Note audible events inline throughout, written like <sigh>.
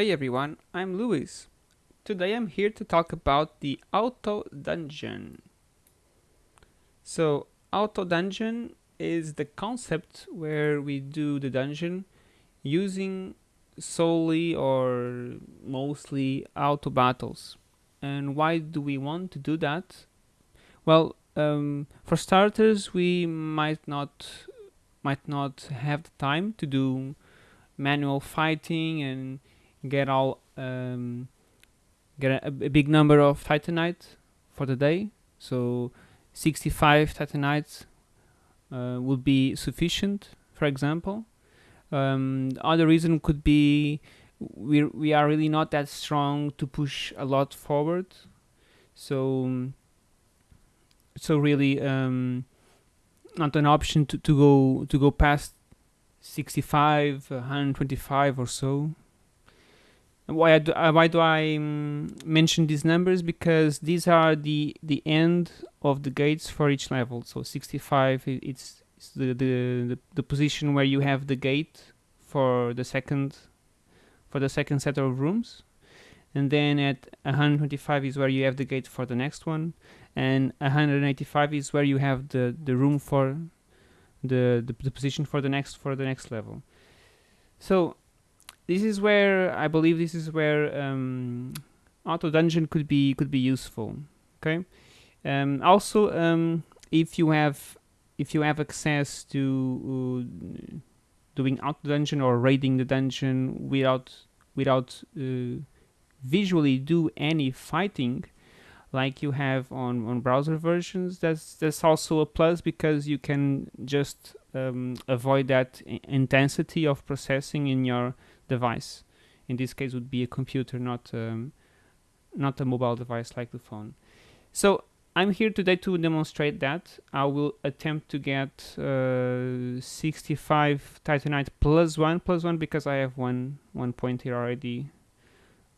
Hey everyone, I'm Luis. Today I'm here to talk about the Auto Dungeon. So, Auto Dungeon is the concept where we do the dungeon using solely or mostly auto battles. And why do we want to do that? Well, um, for starters, we might not might not have the time to do manual fighting and get all um, get a, a big number of titanite for the day. So 65 titanites uh, would be sufficient, for example. Um, other reason could be we we are really not that strong to push a lot forward. So so really um, not an option to, to go to go past 65 125 or so why do, uh, why do I um, mention these numbers? Because these are the the end of the gates for each level. So 65 it's, it's the, the, the position where you have the gate for the second for the second set of rooms. And then at 125 is where you have the gate for the next one. And 185 is where you have the the room for the, the, the position for the next for the next level. So this is where I believe this is where um, auto dungeon could be could be useful okay? Um, also um, if you have if you have access to uh, doing auto dungeon or raiding the dungeon without without uh, visually do any fighting like you have on, on browser versions that's that's also a plus because you can just um, avoid that intensity of processing in your device. In this case would be a computer not um, not a mobile device like the phone. So I'm here today to demonstrate that. I will attempt to get uh, 65 titanite plus one plus one because I have one one point here already.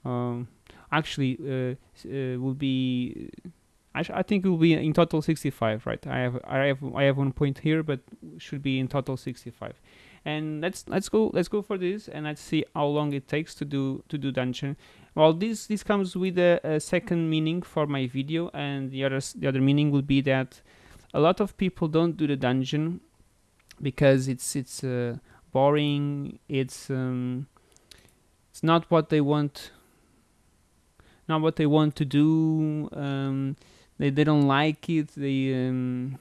Um, actually uh, uh, will be I, I, think it will be in total 65 right? I have I have I have one point here but should be in total 65 and let's let's go let's go for this and let's see how long it takes to do to do dungeon well this this comes with a, a second meaning for my video and the other the other meaning will be that a lot of people don't do the dungeon because it's it's uh, boring it's um, it's not what they want not what they want to do. Um, they they don't like it. They um,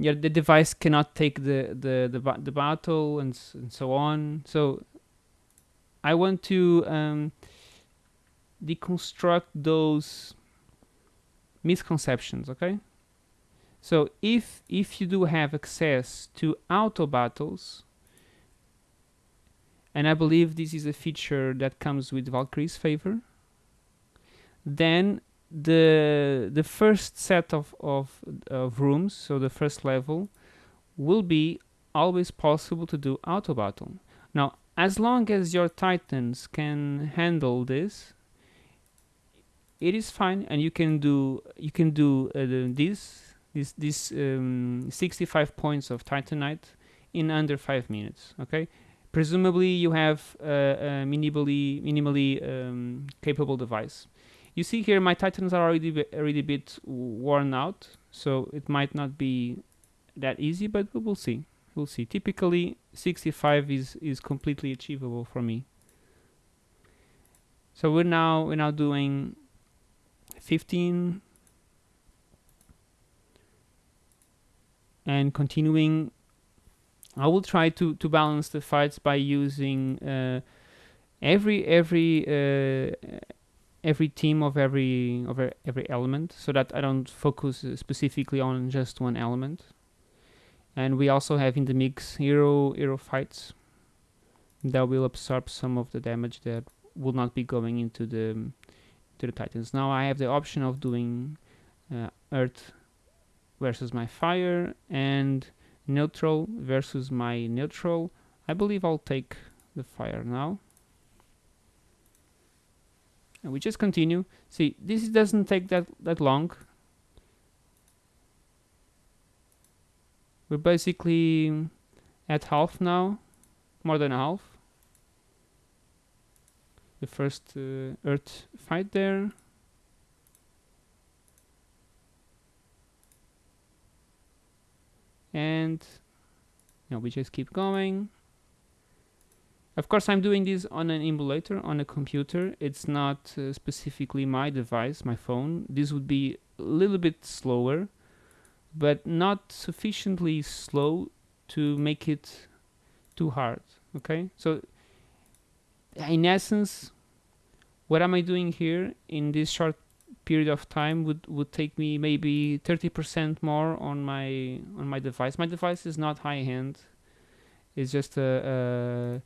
yeah, the device cannot take the the the, the battle and, and so on. So I want to um, deconstruct those misconceptions. Okay. So if if you do have access to auto battles, and I believe this is a feature that comes with Valkyrie's favor, then the the first set of, of, of rooms, so the first level, will be always possible to do auto battle. Now, as long as your titans can handle this, it is fine, and you can do you can do uh, this this this um, 65 points of titanite in under five minutes. Okay, presumably you have a, a minimally minimally um, capable device. You see here my Titans are already already a bit worn out, so it might not be that easy, but we'll see. We'll see. Typically, 65 is is completely achievable for me. So we're now we're now doing 15 and continuing I will try to, to balance the fights by using uh, every every uh, every team of every of every element so that I don't focus specifically on just one element. And we also have in the mix hero hero fights that will absorb some of the damage that will not be going into the to the titans. Now I have the option of doing uh, earth versus my fire and neutral versus my neutral. I believe I'll take the fire now. And we just continue. See, this doesn't take that, that long. We're basically at half now, more than half. the first uh, Earth fight there. And you know, we just keep going. Of course, I'm doing this on an emulator on a computer. It's not uh, specifically my device, my phone. This would be a little bit slower, but not sufficiently slow to make it too hard. Okay, so in essence, what am I doing here in this short period of time would would take me maybe 30% more on my on my device. My device is not high end. It's just a, a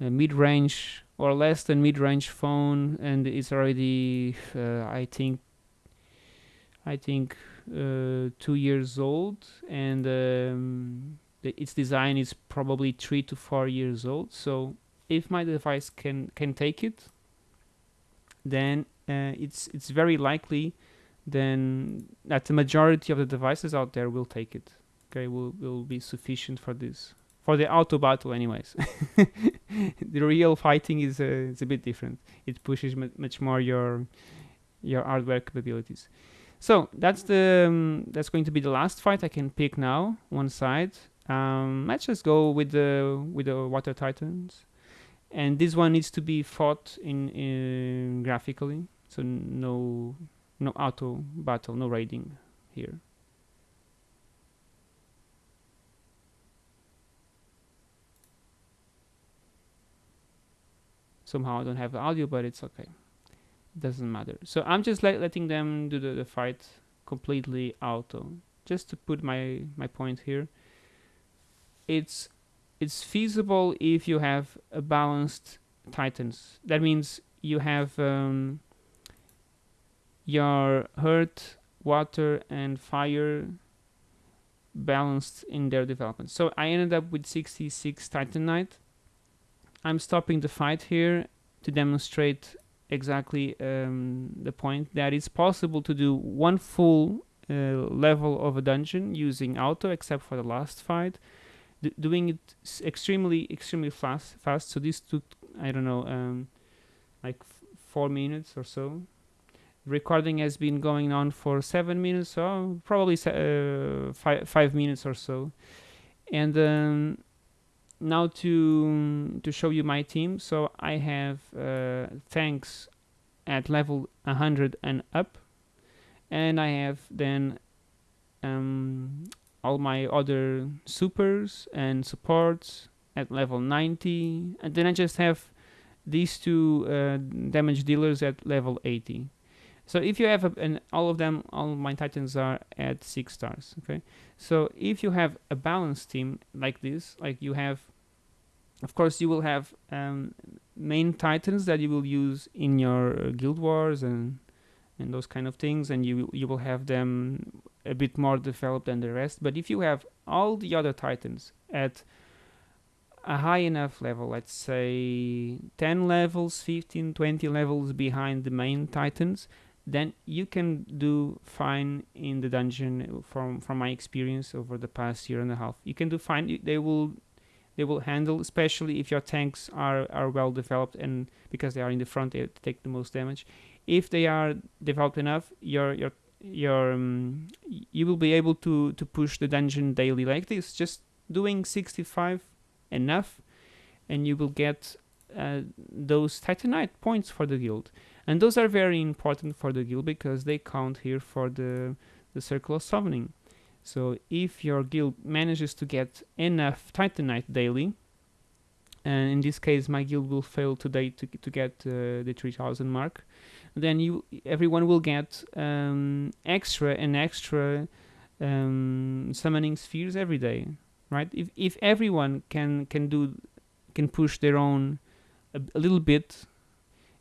mid-range or less than mid-range phone, and it's already uh, I think I think uh, two years old, and um, its design is probably three to four years old. So if my device can can take it, then uh, it's it's very likely then that the majority of the devices out there will take it. Okay, will will be sufficient for this for the auto battle, anyways. <laughs> the real fighting is uh, is a bit different. It pushes much more your your hardware capabilities. So that's the um, that's going to be the last fight I can pick now. One side. Um, let's just go with the with the water titans, and this one needs to be fought in, in graphically. So no no auto battle, no raiding here. Somehow I don't have audio, but it's okay doesn't matter. So I'm just let, letting them do the, the fight completely auto. Just to put my, my point here. It's it's feasible if you have a balanced titans. That means you have um, your earth, water, and fire balanced in their development. So I ended up with 66 Titanite. I'm stopping the fight here to demonstrate exactly um, the point that it's possible to do one full uh, level of a dungeon using auto except for the last fight D doing it extremely extremely fast fast. So this took i don't know um, like four minutes or so. Recording has been going on for seven minutes so probably uh, five, five minutes or so. And um, now to to show you my team. So I have uh, tanks at level 100 and up. And I have then um, all my other supers and supports at level 90 and then I just have these two uh, damage dealers at level 80 so if you have a, and all of them all my titans are at six stars okay? So if you have a balanced team like this like you have of course you will have um, main titans that you will use in your uh, guild wars and and those kind of things and you you will have them a bit more developed than the rest. But if you have all the other titans at a high enough level let's say 10 levels 15 20 levels behind the main titans then you can do fine in the dungeon from from my experience over the past year and a half you can do fine they will they will handle, especially if your tanks are, are well developed and because they are in the front, they take the most damage. If they are developed enough, your your your um, you will be able to to push the dungeon daily like this. Just doing 65 enough, and you will get uh, those Titanite points for the guild. And those are very important for the guild because they count here for the the circle of summoning. So if your guild manages to get enough Titanite daily, and in this case my guild will fail today to, to get uh, the 3000 mark, then you everyone will get um, extra and extra um, summoning spheres every day, right? If if everyone can can do can push their own a, a little bit,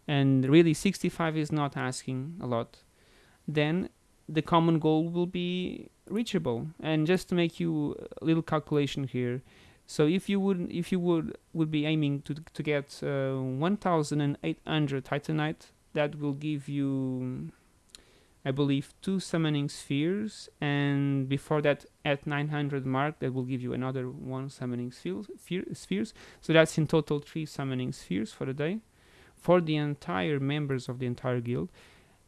and really 65 is not asking a lot, then the common goal will be reachable. And just to make you a little calculation here so if you would if you would would be aiming to to get uh, 1800 titanite that will give you I believe two summoning spheres and before that at 900 mark that will give you another one summoning spheres so that's in total three summoning spheres for the day. For the entire members of the entire guild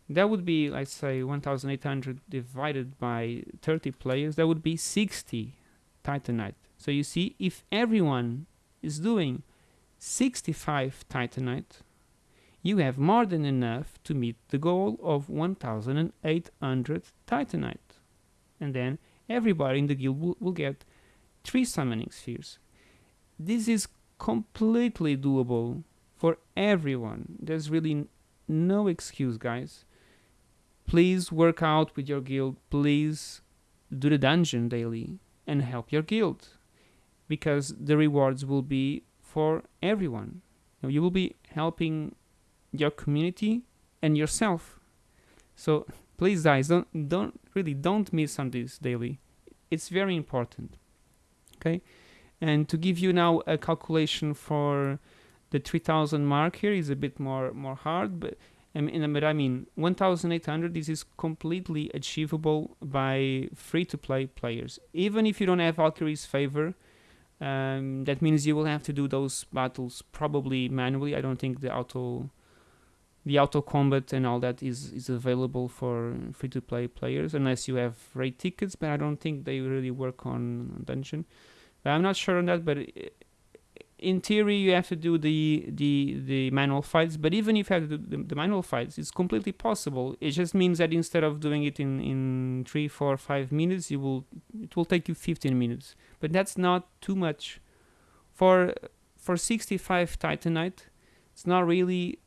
that would be let's say 1800 divided by 30 players that would be 60 titanite. So you see if everyone is doing 65 titanite you have more than enough to meet the goal of 1800 titanite. And then everybody in the guild will, will get three summoning spheres. This is completely doable for everyone. There's really no excuse guys. Please work out with your guild. Please do the dungeon daily and help your guild because the rewards will be for everyone. You will be helping your community and yourself. So please guys don't don't really don't miss on this daily. It's very important okay? And to give you now a calculation for the 3000 mark here is a bit more more hard but I mean, but I mean 1800 this is completely achievable by free to play players. Even if you don't have Valkyrie's favor um, that means you will have to do those battles probably manually. I don't think the auto the auto combat and all that is is available for free to play players unless you have raid tickets but I don't think they really work on dungeon but I'm not sure on that, but uh, in theory you have to do the the the manual fights. But even if you have to do the, the manual fights, it's completely possible. It just means that instead of doing it in in three, four, five minutes, you will it will take you 15 minutes. But that's not too much. For for 65 Titanite, it's not really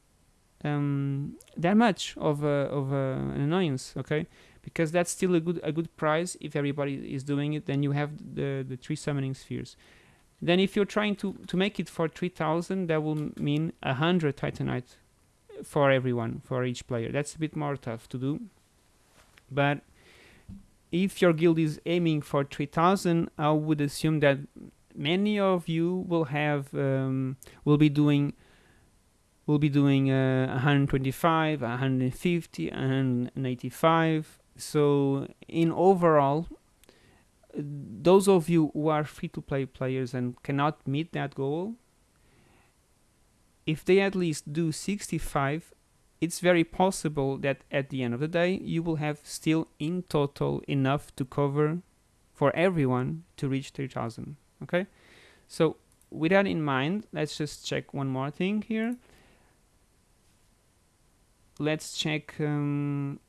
um, that much of a, of a, an annoyance. Okay, because that's still a good a good price. If everybody is doing it then you have the the three summoning spheres. Then if you're trying to to make it for 3000 that will mean a 100 titanite for everyone for each player. That's a bit more tough to do. But if your guild is aiming for 3000 i would assume that many of you will have um, will be doing will be doing uh, 125 150 185 so in overall those of you who are free to play players and cannot meet that goal if they at least do 65 it's very possible that at the end of the day you will have still in total enough to cover for everyone to reach 3000 okay? So with that in mind let's just check one more thing here let's check um,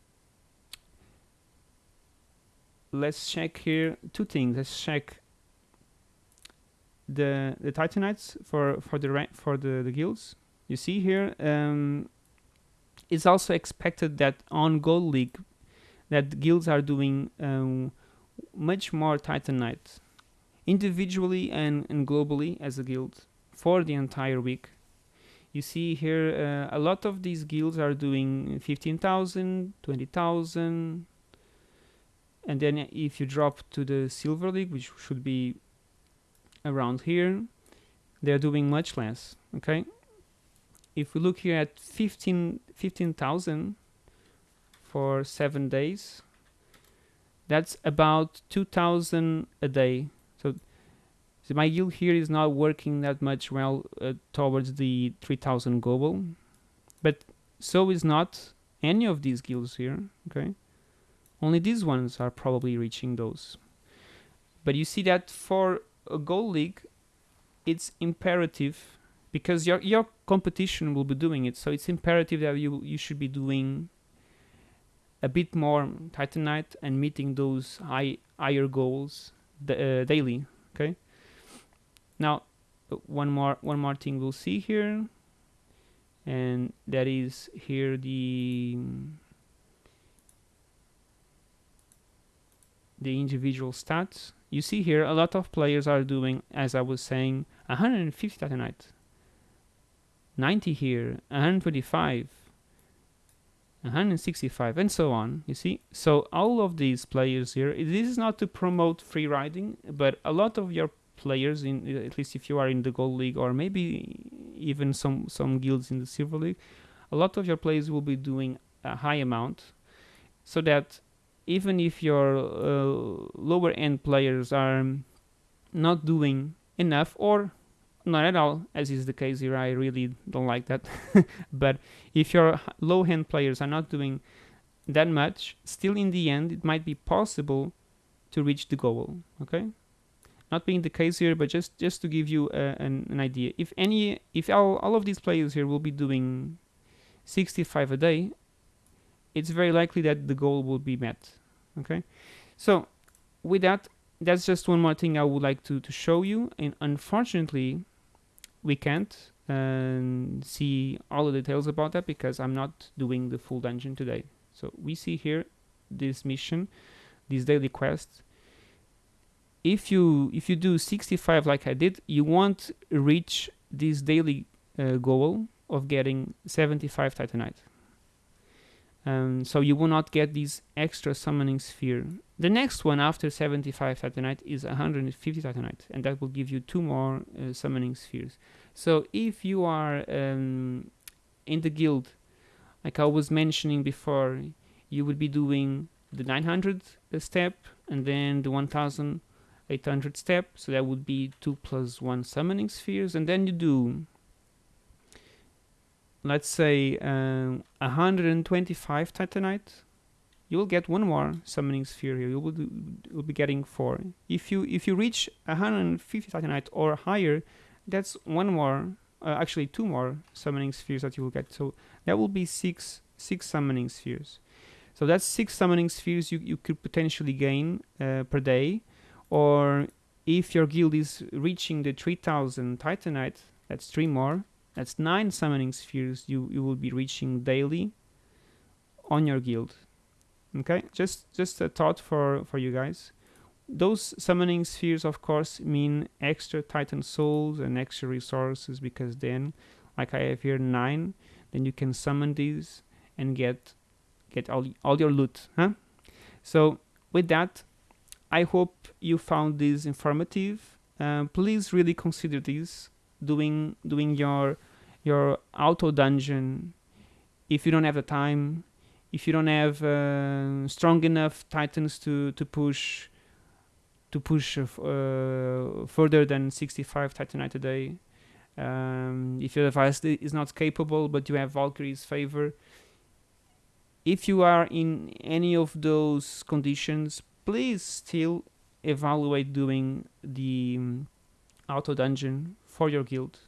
let's check here two things. Let's check the the Titanites for for the for the the guilds. You see here, um, it's also expected that on Gold League, that guilds are doing um, much more Titanite, individually and and globally as a guild for the entire week. You see here, uh, a lot of these guilds are doing 15,000, 20,000, and then if you drop to the silver league which should be around here they're doing much less okay? If we look here at 15 15,000 for 7 days that's about 2,000 a day so, my guild here is not working that much well uh, towards the 3,000 global but so is not any of these guilds here okay only these ones are probably reaching those. But you see that for a gold league, it's imperative because your your competition will be doing it. So it's imperative that you you should be doing a bit more Titanite and meeting those high higher goals uh, daily. Okay. Now, one more one more thing we'll see here, and that is here the the individual stats, you see here a lot of players are doing, as I was saying, 150 Titanite, 90 here, 125, 165, and so on, you see? So all of these players here, this is not to promote free riding, but a lot of your players, in at least if you are in the Gold League, or maybe even some, some guilds in the Silver League, a lot of your players will be doing a high amount, so that even if your uh, lower end players are not doing enough or not at all, as is the case here. I really don't like that. <laughs> but if your low end players are not doing that much, still in the end, it might be possible to reach the goal. Okay, not being the case here, but just just to give you uh, an, an idea. If any, if all, all of these players here will be doing 65 a day, it's very likely that the goal will be met. Okay, so with that, that's just one more thing I would like to, to show you. And unfortunately, we can't um, see all the details about that because I'm not doing the full dungeon today. So we see here this mission, this daily quest. If you if you do 65 like I did, you won't reach this daily uh, goal of getting 75 Titanite. Um, so you will not get this extra summoning sphere. The next one after 75 Titanite is 150 Titanite, and that will give you two more uh, summoning spheres. So if you are um, in the guild, like I was mentioning before, you would be doing the 900 step and then the 1800 step. So that would be 2 plus 1 summoning spheres. And then you do let's say um, 125 titanite. You will get one more summoning sphere here. You will, do, will be getting four. If you if you reach 150 titanite or higher that's one more uh, actually two more summoning spheres that you will get. So that will be six six summoning spheres. So that's six summoning spheres you, you could potentially gain uh, per day or if your guild is reaching the 3000 titanite that's three more that's nine summoning spheres you, you will be reaching daily on your guild. Okay, just just a thought for, for you guys. Those summoning spheres, of course, mean extra Titan souls and extra resources because then, like I have here, nine, then you can summon these and get get all, all your loot. Huh? So with that, I hope you found this informative. Uh, please really consider this doing doing your your auto dungeon. If you don't have the time if you don't have uh, strong enough titans to to push to push uh, further than 65 titanite a day. Um, if your device is not capable but you have valkyrie's favor. If you are in any of those conditions please still evaluate doing the um, auto dungeon for your guild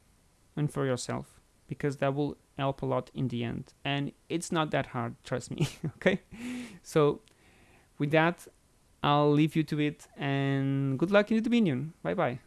and for yourself because that will help a lot in the end. And it's not that hard trust me <laughs> okay? So with that i'll leave you to it and good luck in the dominion. Bye bye